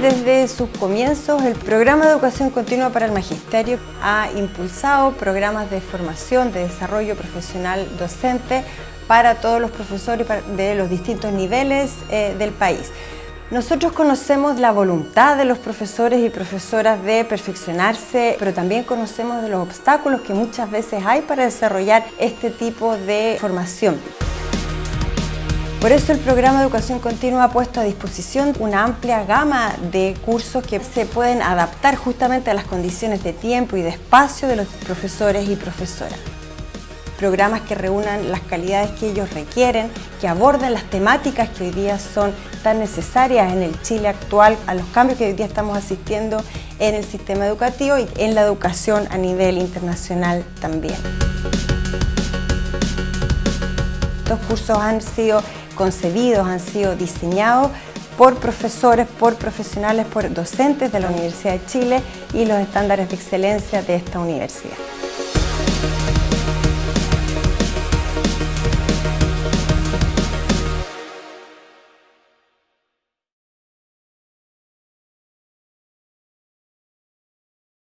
Desde sus comienzos, el programa de educación continua para el magisterio ha impulsado programas de formación, de desarrollo profesional docente para todos los profesores de los distintos niveles eh, del país. Nosotros conocemos la voluntad de los profesores y profesoras de perfeccionarse, pero también conocemos de los obstáculos que muchas veces hay para desarrollar este tipo de formación. Por eso el programa de educación continua ha puesto a disposición una amplia gama de cursos que se pueden adaptar justamente a las condiciones de tiempo y de espacio de los profesores y profesoras. Programas que reúnan las calidades que ellos requieren, que aborden las temáticas que hoy día son tan necesarias en el Chile actual, a los cambios que hoy día estamos asistiendo en el sistema educativo y en la educación a nivel internacional también. Estos cursos han sido concebidos, han sido diseñados por profesores, por profesionales, por docentes de la Universidad de Chile y los estándares de excelencia de esta universidad.